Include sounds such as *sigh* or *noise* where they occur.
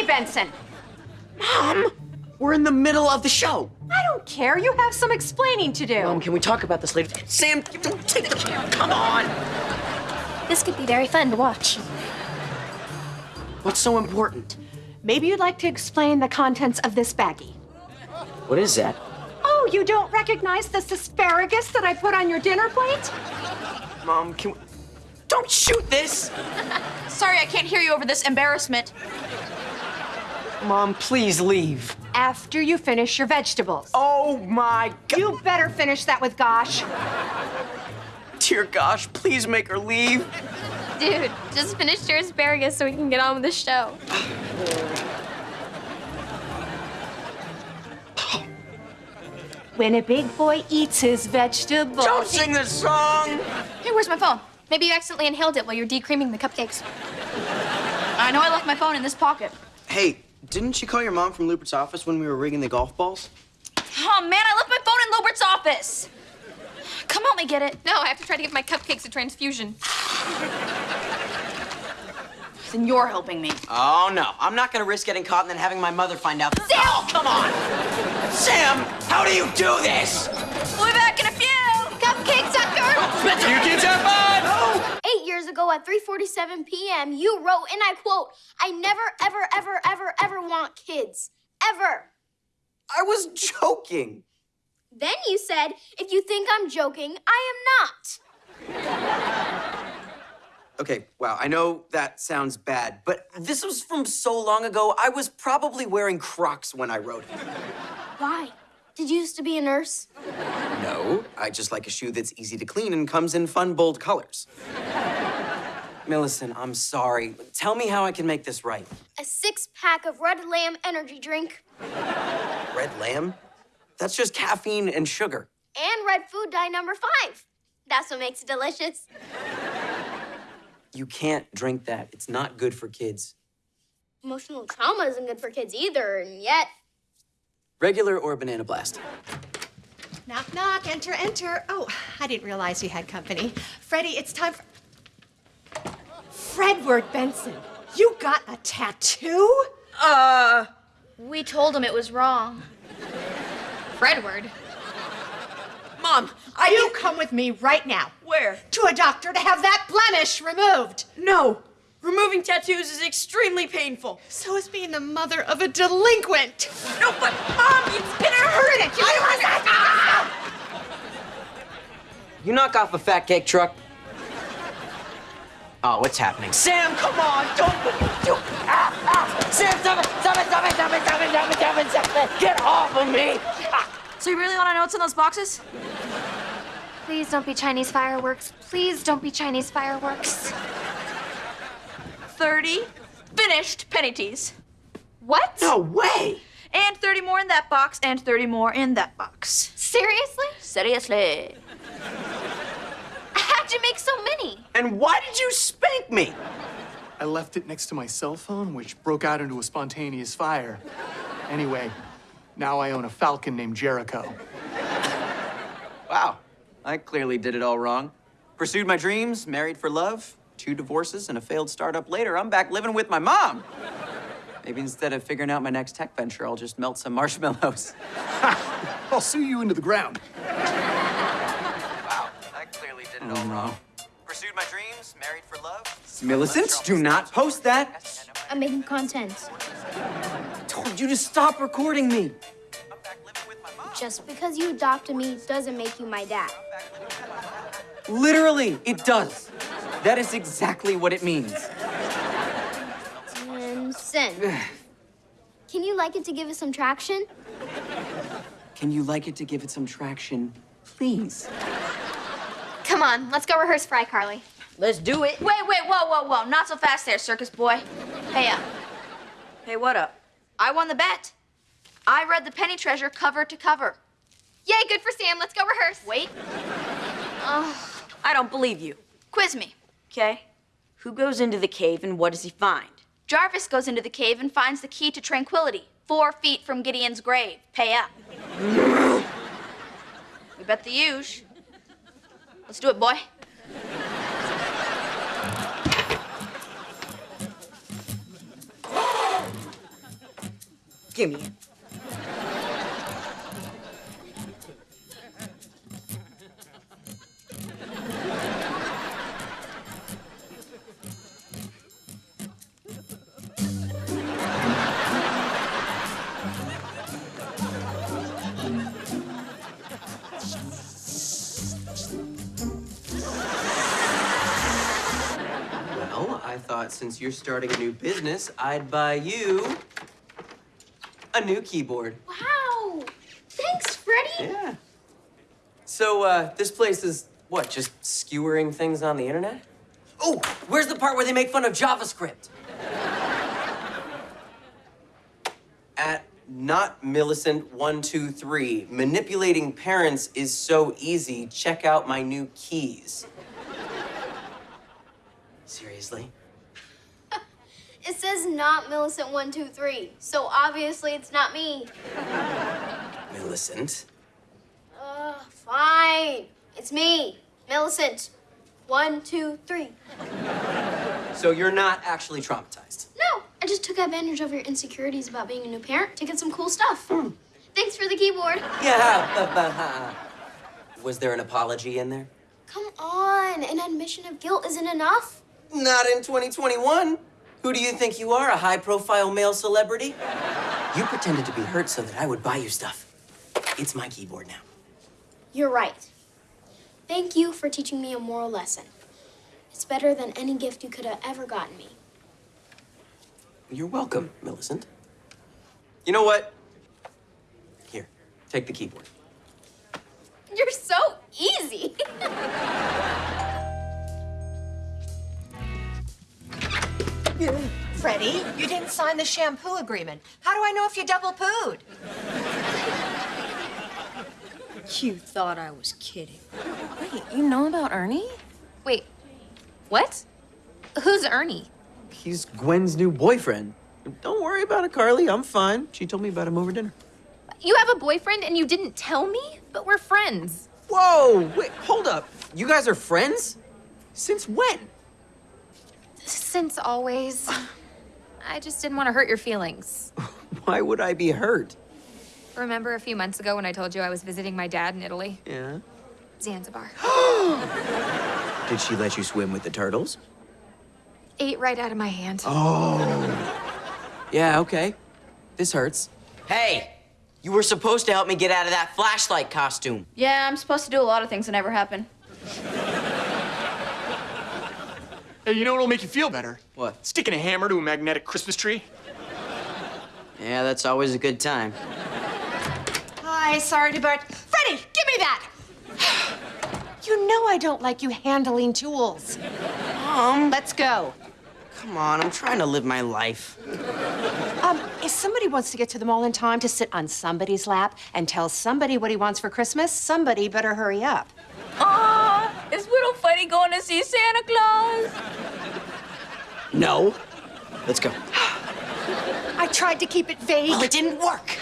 Freddie Benson. Mom, we're in the middle of the show. I don't care. You have some explaining to do. Mom, can we talk about this later? Sam, don't take the camera. Come on. This could be very fun to watch. What's so important? Maybe you'd like to explain the contents of this baggie. What is that? Oh, you don't recognize this asparagus that I put on your dinner plate? Mom, can we... Don't shoot this! Sorry, I can't hear you over this embarrassment. Mom, please leave. After you finish your vegetables. Oh my god. You better finish that with Gosh. Dear gosh, please make her leave. Dude, just finish your asparagus so we can get on with the show. When a big boy eats his vegetables. Don't sing the song! Hey, where's my phone? Maybe you accidentally inhaled it while you were decreaming the cupcakes. I know I left my phone in this pocket. Hey, didn't you call your mom from Lewbert's office when we were rigging the golf balls? Oh, man, I left my phone in Lewbert's office. Come help me get it. No, I have to try to give my cupcakes a transfusion. *sighs* Then you're helping me. Oh no, I'm not gonna risk getting caught and then having my mother find out. Sam! Oh, come on! Sam, how do you do this? We'll be back in a few. Cupcake sucker! You kids have fun! Ago at 3:47 p.m., you wrote, and I quote, "I never, ever, ever, ever, ever want kids, ever." I was joking. Then you said, "If you think I'm joking, I am not." Okay, wow, I know that sounds bad, but this was from so long ago, I was probably wearing Crocs when I wrote it. Why? Did you used to be a nurse? No, I just like a shoe that's easy to clean and comes in fun, bold colors. Millicent, I'm sorry. Tell me how I can make this right. A six-pack of Red Lamb energy drink Red lamb? That's just caffeine and sugar. and red food dye number five. That's what makes it delicious. You can't drink that. It's not good for kids. Emotional trauma isn't good for kids either, and yet Regular or banana blast? Knock, knock, enter, enter. Oh, I didn't realize you had company. Freddie, it's time for. Fredward Benson, you got a tattoo? Uh, We told him it was wrong. Fredward. Mom, I You come with me right now Where? to a doctor to have that blemish removed. No. Removing tattoos is extremely painful. So is being the mother of a delinquent. No, but Mom, it's been a hurt it. You knock off a fat cake truck. Oh, what's happening? Sam, come on! Don't do ah, ah. Sam, stop it! Stop it! Stop it! Stop it! Stop it! Stop it! Stop it! Stop it! Get off of me! Ah. So you really want to know what's in those boxes? Please don't be Chinese fireworks. Please don't be Chinese fireworks. 30 finished Penny Tees. What? No way! And 30 more in that box, and 30 more in that box. Seriously? Seriously. How'd you make so many? And why did you spank me? I left it next to my cell phone, which broke out into a spontaneous fire. Anyway, now I own a falcon named Jericho. Wow, I clearly did it all wrong. Pursued my dreams, married for love, two divorces, and a failed startup later, I'm back living with my mom. Maybe instead of figuring out my next tech venture, I'll just melt some *laughs* marshmallows. I'll sue you into the ground. Wow, I clearly did it all oh, wrong. Millicent, do not post that. I'm making content. I Told you to stop recording me. Just because you adopted me doesn't make you my dad. Literally, it does. That is exactly what it means. And sin. Can you like it to give it some traction? Can you like it to give it some traction, please? Come on, let's go rehearse Fry Carly. Let's do it. Wait, wait, whoa, whoa, whoa. Not so fast there, circus boy. Hey, uh. Hey, what up? I won the bet. I read the Penny Treasure cover to cover. Yay, good for Sam. Let's go rehearse. Wait. Oh, I don't believe you. Quiz me. Okay. Who goes into the cave and what does he find? Jarvis goes into the cave and finds the key to tranquility, four feet from Gideon's grave. Pay up. *gasps* we bet the huge. Let's do it, boy. Give me it. Well, I thought since you're starting a new business, I'd buy you a new keyboard. Wow! Thanks, Freddie! Yeah. So, uh, this place is what, just skewering things on the internet? Oh, where's the part where they make fun of JavaScript? *laughs* At not Millicent one two three, manipulating parents is so easy. Check out my new keys. *laughs* Seriously? It says not Millicent123, so obviously it's not me. Millicent? Uh, fine. It's me, Millicent. One, two, three. So you're not actually traumatized? No, I just took advantage of your insecurities about being a new parent to get some cool stuff. Thanks for the keyboard. Yeah. Was there an apology in there? Come on, an admission of guilt isn't enough. Not in 2021. Who do you think you are, a high profile male celebrity? You pretended to be hurt so that I would buy you stuff. It's my keyboard now. You're right. Thank you for teaching me a moral lesson. It's better than any gift you could have ever gotten me. You're welcome, Millicent. You know what? Here, take the keyboard. You're so easy. *laughs* Freddie, you didn't sign the shampoo agreement. How do I know if you double pooed? You thought I was kidding. Wait, you know about Ernie? Wait, what? Who's Ernie? He's Gwen's new boyfriend. Don't worry about it, Carly. I'm fine. She told me about him over dinner. You have a boyfriend and you didn't tell me? But we're friends. Whoa! Wait, hold up. You guys are friends? Since when? Since always. I just didn't want to hurt your feelings. *laughs* Why would I be hurt? Remember a few months ago when I told you I was visiting my dad in Italy? Yeah. Zanzibar. *gasps* Did she let you swim with the turtles? Ate right out of my hand. Oh. yeah, okay. This hurts. Hey, you were supposed to help me get out of that flashlight costume. Yeah, I'm supposed to do a lot of things that never happen. Hey, you know what'll make you feel better? What? Sticking a hammer to a magnetic Christmas tree. Yeah, that's always a good time. Hi, sorry to but Freddie, give me that! *sighs* You know I don't like you handling tools. Mom, Let's go. come on, I'm trying to live my life. Um, if somebody wants to get to the mall in time to sit on somebody's lap and tell somebody what he wants for Christmas, somebody better hurry up. Aw, is Little Freddie going to see Santa Claus? No. Let's go. I tried to keep it vague. Well, it didn't work.